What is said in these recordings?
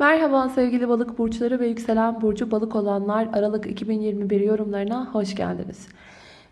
Merhaba sevgili balık burçları ve yükselen burcu balık olanlar Aralık 2021 yorumlarına hoş geldiniz.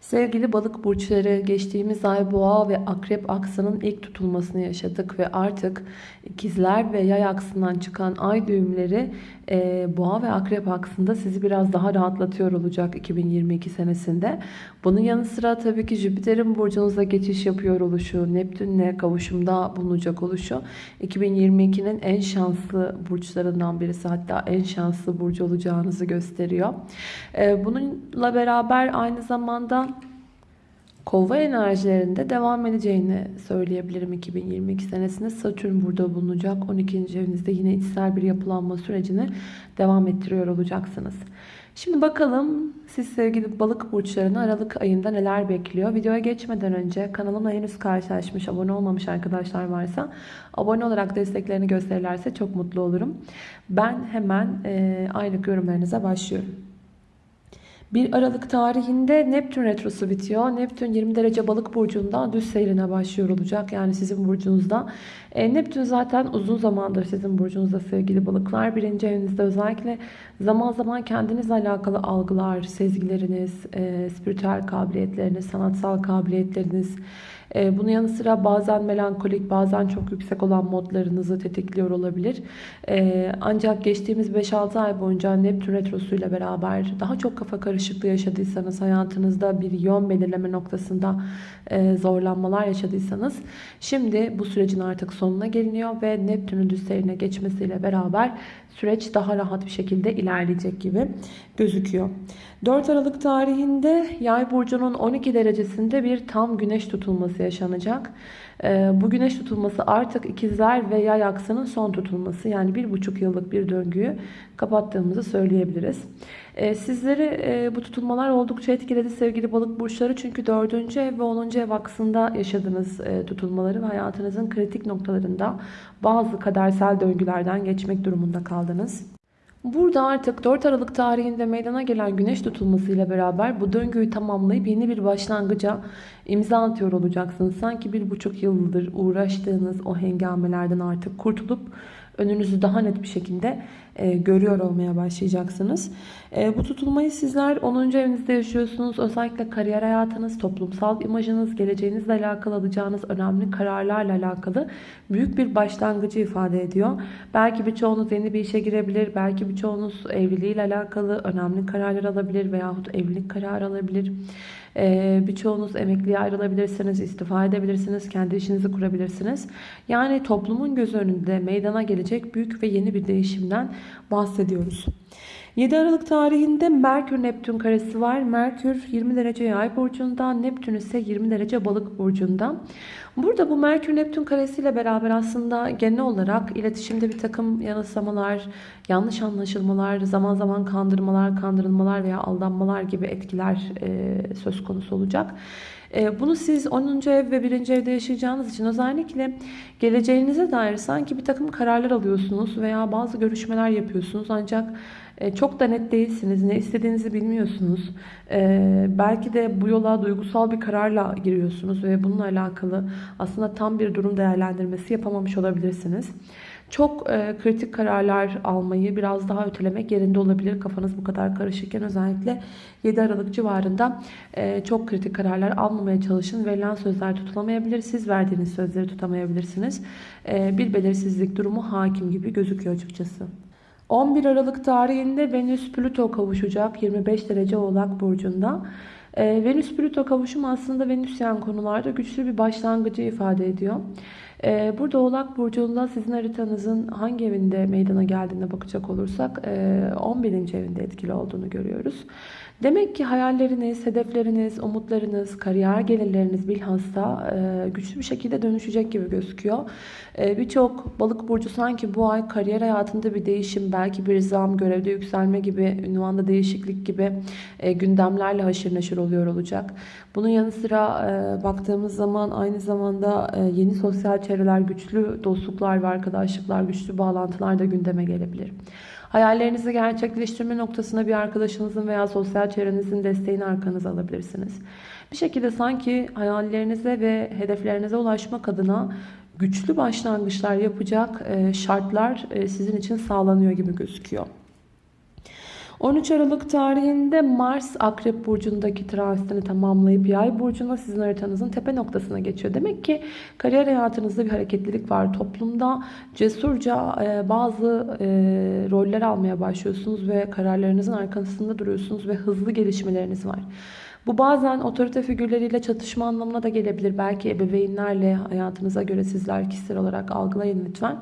Sevgili balık burçları geçtiğimiz ay boğa ve akrep aksının ilk tutulmasını yaşadık ve artık ikizler ve yay aksından çıkan ay düğümleri e, boğa ve akrep aksında sizi biraz daha rahatlatıyor olacak 2022 senesinde. Bunun yanı sıra tabii ki Jüpiter'in burcunuza geçiş yapıyor oluşu, Neptün'le kavuşumda bulunacak oluşu 2022'nin en şanslı burçlarından birisi hatta en şanslı burcu olacağınızı gösteriyor. E, bununla beraber aynı zamanda Kova enerjilerinde devam edeceğini söyleyebilirim 2022 senesinde. Satürn burada bulunacak. 12. evinizde yine içsel bir yapılanma sürecini devam ettiriyor olacaksınız. Şimdi bakalım siz sevgili balık burçlarını Aralık ayında neler bekliyor? Videoya geçmeden önce kanalımla henüz karşılaşmış, abone olmamış arkadaşlar varsa abone olarak desteklerini gösterirlerse çok mutlu olurum. Ben hemen e, aylık yorumlarınıza başlıyorum. 1 Aralık tarihinde Neptün retrosu bitiyor. Neptün 20 derece balık burcunda düz seyrine başlıyor olacak. Yani sizin burcunuzda. E, Neptün zaten uzun zamandır sizin burcunuzda sevgili balıklar. Birinci evinizde özellikle zaman zaman kendinizle alakalı algılar, sezgileriniz, e, spiritüel kabiliyetleriniz, sanatsal kabiliyetleriniz, ee, bunun yanı sıra bazen melankolik bazen çok yüksek olan modlarınızı tetikliyor olabilir. Ee, ancak geçtiğimiz 5-6 ay boyunca Neptün Retrosu ile beraber daha çok kafa karışıklığı yaşadıysanız hayatınızda bir yön belirleme noktasında e, zorlanmalar yaşadıysanız şimdi bu sürecin artık sonuna geliniyor ve Neptün'ün düz seyrine geçmesiyle beraber süreç daha rahat bir şekilde ilerleyecek gibi gözüküyor. 4 Aralık tarihinde Yay burcunun 12 derecesinde bir tam güneş tutulması yaşanacak. Ee, bu güneş tutulması artık ikizler ve yay aksının son tutulması. Yani bir buçuk yıllık bir döngüyü kapattığımızı söyleyebiliriz. Ee, sizleri e, bu tutulmalar oldukça etkiledi sevgili balık burçları. Çünkü 4. ev ve 10. ev aksında yaşadığınız e, tutulmaları ve hayatınızın kritik noktalarında bazı kadersel döngülerden geçmek durumunda kaldınız. Burada artık 4 Aralık tarihinde meydana gelen güneş tutulması ile beraber bu döngüyü tamamlayıp yeni bir başlangıca imza atıyor olacaksınız. Sanki bir buçuk yıldır uğraştığınız o hengamelerden artık kurtulup önünüzü daha net bir şekilde e, görüyor olmaya başlayacaksınız. E, bu tutulmayı sizler 10. evinizde yaşıyorsunuz. Özellikle kariyer hayatınız, toplumsal imajınız, geleceğinizle alakalı alacağınız önemli kararlarla alakalı büyük bir başlangıcı ifade ediyor. Belki birçoğunuz yeni bir işe girebilir. Belki birçoğunuz evliliğiyle alakalı önemli kararlar alabilir veyahut evlilik kararı alabilir. Ee, birçoğunuz emekliye ayrılabilirsiniz, istifa edebilirsiniz, kendi işinizi kurabilirsiniz. Yani toplumun göz önünde meydana gelecek büyük ve yeni bir değişimden bahsediyoruz. 7 Aralık tarihinde Merkür Neptün karesi var. Merkür 20 derece yay burcunda, Neptün ise 20 derece balık burcunda. Burada bu Merkür Neptün karesiyle beraber aslında genel olarak iletişimde bir takım yanılsamalar, yanlış anlaşılmalar, zaman zaman kandırmalar, kandırılmalar veya aldanmalar gibi etkiler e, söz konusu olacak. E, bunu siz 10. ev ve 1. evde yaşayacağınız için özellikle geleceğinize dair sanki bir takım kararlar alıyorsunuz veya bazı görüşmeler yapıyorsunuz ancak e, çok da net değilsiniz. Ne istediğinizi bilmiyorsunuz. E, belki de bu yola duygusal bir kararla giriyorsunuz ve bununla alakalı aslında tam bir durum değerlendirmesi yapamamış olabilirsiniz. Çok e, kritik kararlar almayı biraz daha ötelemek yerinde olabilir. Kafanız bu kadar karışıkken özellikle 7 Aralık civarında e, çok kritik kararlar almamaya çalışın. Verilen sözler tutulamayabilir. Siz verdiğiniz sözleri tutamayabilirsiniz. E, bir belirsizlik durumu hakim gibi gözüküyor açıkçası. 11 Aralık tarihinde Venüs Plüto kavuşacak 25 derece Oğlak burcunda. Ee, Venüs Plüto kavuşumu aslında Venüsyen konularda güçlü bir başlangıcı ifade ediyor. Ee, burada Oğlak Burcu'nda sizin haritanızın hangi evinde meydana geldiğine bakacak olursak 11. E, evinde etkili olduğunu görüyoruz. Demek ki hayalleriniz, hedefleriniz, umutlarınız, kariyer gelirleriniz bilhassa e, güçlü bir şekilde dönüşecek gibi gözüküyor. E, birçok balık burcu sanki bu ay kariyer hayatında bir değişim, belki bir zam, görevde yükselme gibi, ünvanda değişiklik gibi gündemlerle haşır neşir oluyor olacak. Bunun yanı sıra baktığımız zaman aynı zamanda yeni sosyal çevreler, güçlü dostluklar ve arkadaşlıklar, güçlü bağlantılar da gündeme gelebilir. Hayallerinizi gerçekleştirme noktasında bir arkadaşınızın veya sosyal çevrenizin desteğini arkanıza alabilirsiniz. Bir şekilde sanki hayallerinize ve hedeflerinize ulaşmak adına güçlü başlangıçlar yapacak e, şartlar e, sizin için sağlanıyor gibi gözüküyor. 13 Aralık tarihinde Mars Akrep Burcu'ndaki transitini tamamlayıp Yay Burcu'na sizin haritanızın tepe noktasına geçiyor. Demek ki kariyer hayatınızda bir hareketlilik var. Toplumda cesurca e, bazı e, roller almaya başlıyorsunuz ve kararlarınızın arkasında duruyorsunuz ve hızlı gelişmeleriniz var. Bu bazen otorite figürleriyle çatışma anlamına da gelebilir. Belki ebeveynlerle hayatınıza göre sizler kişisel olarak algılayın lütfen.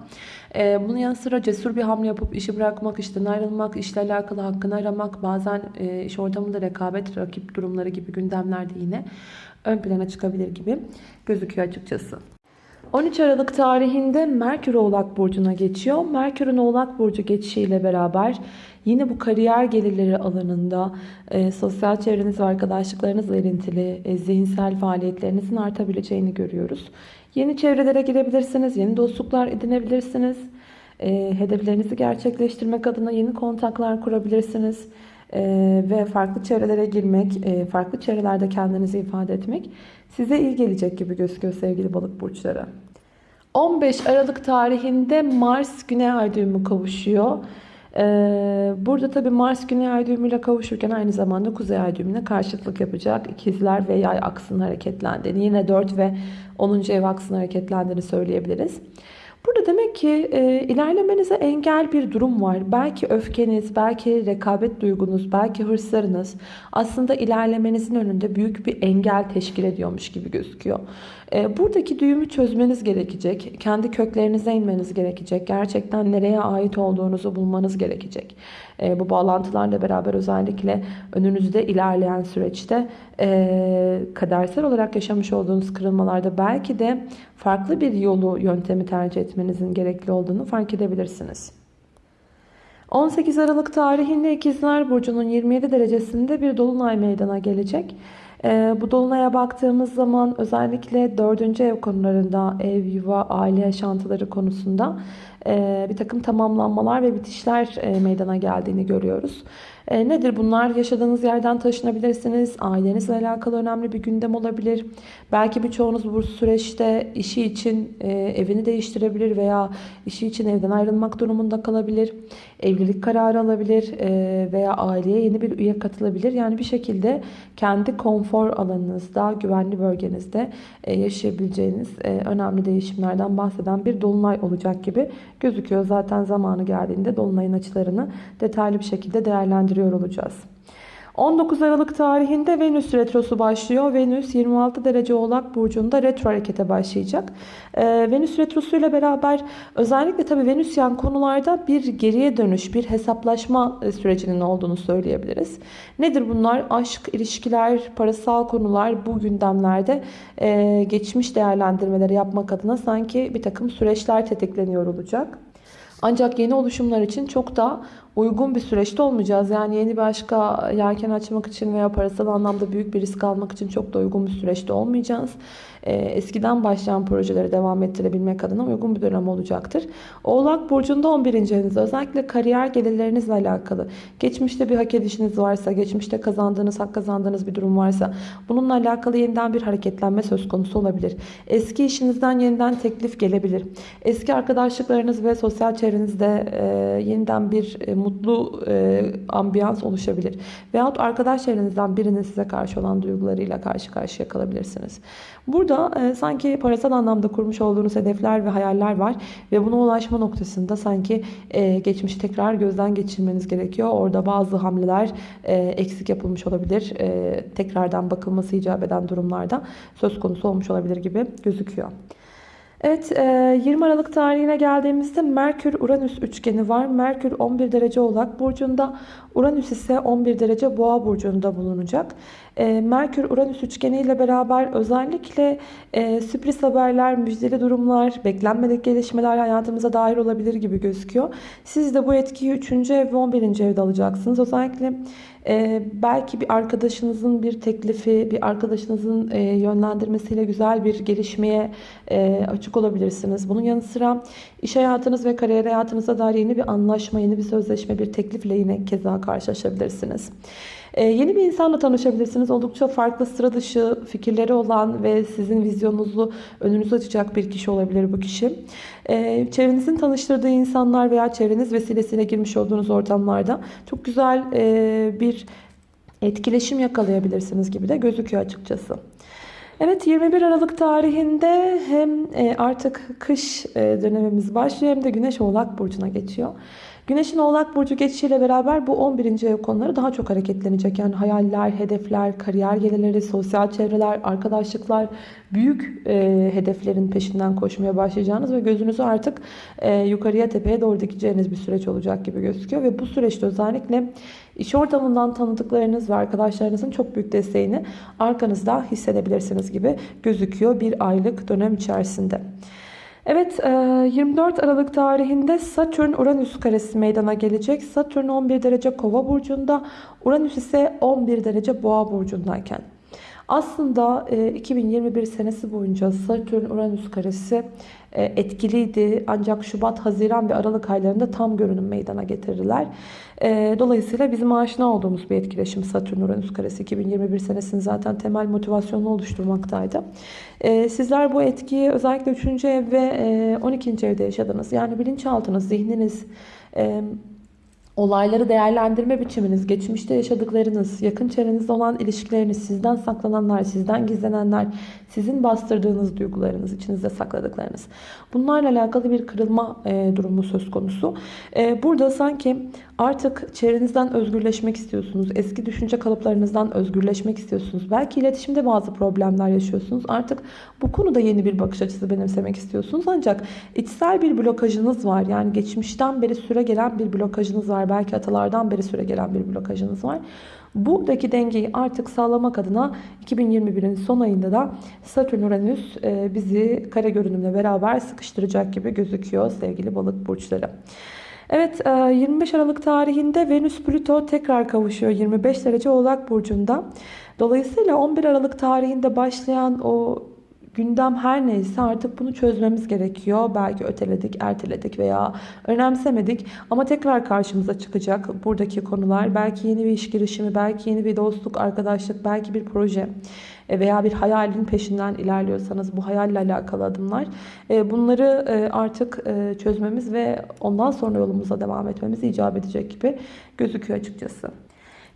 Ee, bunun yanı sıra cesur bir hamle yapıp işi bırakmak, işten ayrılmak, işle alakalı hakkını aramak, bazen e, iş ortamında rekabet, rakip durumları gibi gündemlerde yine ön plana çıkabilir gibi gözüküyor açıkçası. 13 Aralık tarihinde Merkür Oğlak Burcu'na geçiyor. Merkür'ün Oğlak Burcu geçişiyle beraber yine bu kariyer gelirleri alanında e, sosyal çevreniz ve arkadaşlıklarınızla ilintili e, zihinsel faaliyetlerinizin artabileceğini görüyoruz. Yeni çevrelere girebilirsiniz, yeni dostluklar edinebilirsiniz. E, hedeflerinizi gerçekleştirmek adına yeni kontaklar kurabilirsiniz. E, ve farklı çevrelere girmek, e, farklı çevrelerde kendinizi ifade etmek size iyi gelecek gibi gözüküyor sevgili balık burçları. 15 Aralık tarihinde Mars Güney Ay düğümü kavuşuyor. Ee, burada tabi Mars Güney Ay düğümüyle kavuşurken aynı zamanda Kuzey Ay düğümüne karşıtlık yapacak. İkizler ve Yay aksının hareketlendiğini, yine 4 ve 10. ev aksının hareketlendiğini söyleyebiliriz. Burada demek ki e, ilerlemenize engel bir durum var. Belki öfkeniz, belki rekabet duygunuz, belki hırslarınız aslında ilerlemenizin önünde büyük bir engel teşkil ediyormuş gibi gözüküyor. E, buradaki düğümü çözmeniz gerekecek. Kendi köklerinize inmeniz gerekecek. Gerçekten nereye ait olduğunuzu bulmanız gerekecek. E, bu bağlantılarla beraber özellikle önünüzde ilerleyen süreçte e, kadersel olarak yaşamış olduğunuz kırılmalarda belki de farklı bir yolu, yöntemi tercih etmenizin gerekli olduğunu fark edebilirsiniz. 18 Aralık tarihinde İkizler Burcu'nun 27 derecesinde bir dolunay meydana gelecek. Ee, bu dolunaya baktığımız zaman özellikle 4. ev konularında, ev, yuva, aile yaşantıları konusunda e, bir takım tamamlanmalar ve bitişler e, meydana geldiğini görüyoruz. E, nedir bunlar? Yaşadığınız yerden taşınabilirsiniz. Ailenizle alakalı önemli bir gündem olabilir. Belki birçoğunuz bu süreçte işi için e, evini değiştirebilir veya işi için evden ayrılmak durumunda kalabilir. Evlilik kararı alabilir e, veya aileye yeni bir üye katılabilir. Yani bir şekilde kendi konfor alanınızda, güvenli bölgenizde e, yaşayabileceğiniz e, önemli değişimlerden bahseden bir dolunay olacak gibi gözüküyor. Zaten zamanı geldiğinde dolunayın açılarını detaylı bir şekilde değerlendiriyor olacağız. 19 Aralık tarihinde Venüs retrosu başlıyor. Venüs 26 derece oğlak burcunda retro harekete başlayacak. Ee, Venüs retrosu ile beraber özellikle tabii Venüs yan konularda bir geriye dönüş, bir hesaplaşma e, sürecinin olduğunu söyleyebiliriz. Nedir bunlar? Aşk, ilişkiler, parasal konular bu gündemlerde e, geçmiş değerlendirmeleri yapmak adına sanki bir takım süreçler tetikleniyor olacak. Ancak yeni oluşumlar için çok da uygun bir süreçte olmayacağız. Yani yeni bir aşka yelken açmak için veya parasal anlamda büyük bir risk almak için çok da uygun bir süreçte olmayacağız. Ee, eskiden başlayan projeleri devam ettirebilmek adına uygun bir dönem olacaktır. Oğlak Burcu'nda 11. evinizde özellikle kariyer gelirlerinizle alakalı. Geçmişte bir hak edişiniz varsa, geçmişte kazandığınız, hak kazandığınız bir durum varsa bununla alakalı yeniden bir hareketlenme söz konusu olabilir. Eski işinizden yeniden teklif gelebilir. Eski arkadaşlıklarınız ve sosyal çevrenizde e, yeniden bir e, mutlu e, ambiyans oluşabilir. Veyahut arkadaş çevrenizden birinin size karşı olan duygularıyla karşı karşıya kalabilirsiniz. Burada e, sanki parasal anlamda kurmuş olduğunuz hedefler ve hayaller var ve buna ulaşma noktasında sanki e, geçmişi tekrar gözden geçirmeniz gerekiyor. Orada bazı hamleler e, eksik yapılmış olabilir. E, tekrardan bakılması icap eden durumlarda söz konusu olmuş olabilir gibi gözüküyor. Evet 20 e, Aralık tarihine geldiğimizde Merkür-Uranüs üçgeni var. Merkür 11 derece Oğlak Burcu'nda, Uranüs ise 11 derece Boğa Burcu'nda bulunacak. E, Merkür-Uranüs üçgeni ile beraber özellikle e, sürpriz haberler, müjdeli durumlar, beklenmedik gelişmeler hayatımıza dair olabilir gibi gözüküyor. Siz de bu etkiyi 3. ev ve 11. evde alacaksınız. Özellikle ee, belki bir arkadaşınızın bir teklifi, bir arkadaşınızın e, yönlendirmesiyle güzel bir gelişmeye e, açık olabilirsiniz. Bunun yanı sıra iş hayatınız ve kariyer hayatınıza dair yeni bir anlaşma, yeni bir sözleşme, bir teklifle yine keza karşılaşabilirsiniz. Ee, yeni bir insanla tanışabilirsiniz. Oldukça farklı sıra dışı fikirleri olan ve sizin vizyonunuzu önünüze açacak bir kişi olabilir bu kişi. Ee, çevrenizin tanıştırdığı insanlar veya çevreniz vesilesiyle girmiş olduğunuz ortamlarda çok güzel e, bir etkileşim yakalayabilirsiniz gibi de gözüküyor açıkçası. Evet 21 Aralık tarihinde hem e, artık kış e, dönemimiz başlıyor hem de Güneş Oğlak Burcu'na geçiyor. Güneşin Oğlak Burcu geçişiyle beraber bu 11. ev konuları daha çok hareketlenecek. Yani hayaller, hedefler, kariyer gelirleri, sosyal çevreler, arkadaşlıklar, büyük e, hedeflerin peşinden koşmaya başlayacağınız ve gözünüzü artık e, yukarıya tepeye doğru dikeceğiniz bir süreç olacak gibi gözüküyor. Ve bu süreçte özellikle iş ortamından tanıdıklarınız ve arkadaşlarınızın çok büyük desteğini arkanızda hissedebilirsiniz gibi gözüküyor bir aylık dönem içerisinde. Evet 24 Aralık tarihinde Satürn Uranüs karesi meydana gelecek. Satürn 11 derece kova burcunda, Uranüs ise 11 derece boğa burcundayken. Aslında 2021 senesi boyunca Satürn Uranüs karesi etkiliydi. Ancak Şubat, Haziran ve Aralık aylarında tam görünüm meydana getirdiler. Dolayısıyla bizim aşina olduğumuz bir etkileşim Satürn Uranüs karesi 2021 senesinin zaten temel motivasyonunu oluşturmaktaydı. Sizler bu etkiyi özellikle 3. ev ve 12. evde yaşadınız. Yani bilinçaltınız, zihniniz, Olayları değerlendirme biçiminiz, geçmişte yaşadıklarınız, yakın çevrenizde olan ilişkileriniz, sizden saklananlar, sizden gizlenenler, sizin bastırdığınız duygularınız, içinizde sakladıklarınız. Bunlarla alakalı bir kırılma e, durumu söz konusu. E, burada sanki artık çevrenizden özgürleşmek istiyorsunuz. Eski düşünce kalıplarınızdan özgürleşmek istiyorsunuz. Belki iletişimde bazı problemler yaşıyorsunuz. Artık bu konuda yeni bir bakış açısı benimsemek istiyorsunuz. Ancak içsel bir blokajınız var. Yani geçmişten beri süre gelen bir blokajınız var. Belki atalardan beri süre gelen bir blokajınız var. Buradaki dengeyi artık sağlamak adına 2021'in son ayında da Satürn Uranüs e, bizi kare görünümle beraber sıkıştıracak gibi gözüküyor sevgili balık burçları. Evet 25 Aralık tarihinde Venüs Plüto tekrar kavuşuyor 25 derece Oğlak Burcu'nda. Dolayısıyla 11 Aralık tarihinde başlayan o gündem her neyse artık bunu çözmemiz gerekiyor. Belki öteledik, erteledik veya önemsemedik ama tekrar karşımıza çıkacak buradaki konular. Belki yeni bir iş girişimi, belki yeni bir dostluk, arkadaşlık, belki bir proje e, veya bir hayalin peşinden ilerliyorsanız bu hayalle alakalı adımlar. E, bunları e, artık çözmemiz ve ondan sonra yolumuza devam etmemiz icap edecek gibi gözüküyor açıkçası.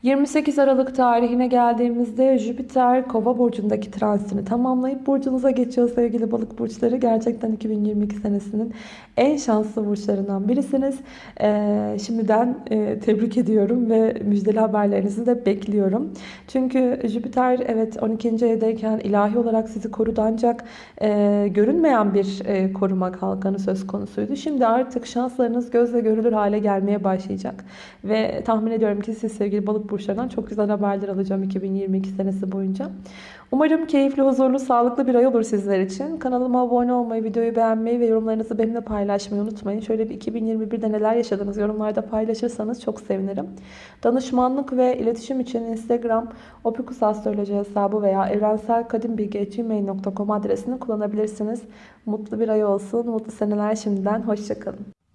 28 Aralık tarihine geldiğimizde Jüpiter Kova burcundaki transitini tamamlayıp burcunuza geçiyor sevgili balık burçları. Gerçekten 2022 senesinin en şanslı burçlarından birisiniz. Ee, şimdiden e, tebrik ediyorum ve müjdeli haberlerinizi de bekliyorum. Çünkü Jüpiter evet 12. evdeyken ilahi olarak sizi korudu ancak e, görünmeyen bir e, koruma kalkanı söz konusuydu. Şimdi artık şanslarınız gözle görülür hale gelmeye başlayacak. Ve tahmin ediyorum ki siz sevgili balık burçlarından çok güzel haberler alacağım 2022 senesi boyunca. Umarım keyifli, huzurlu, sağlıklı bir ay olur sizler için. Kanalıma abone olmayı, videoyu beğenmeyi ve yorumlarınızı benimle paylaşmayı unutmayın. Şöyle bir 2021'de neler yaşadınız yorumlarda paylaşırsanız çok sevinirim. Danışmanlık ve iletişim için Instagram opikusastroloji hesabı veya evrenselkadimbilgi.gmail.com adresini kullanabilirsiniz. Mutlu bir ay olsun, mutlu seneler şimdiden. Hoşçakalın.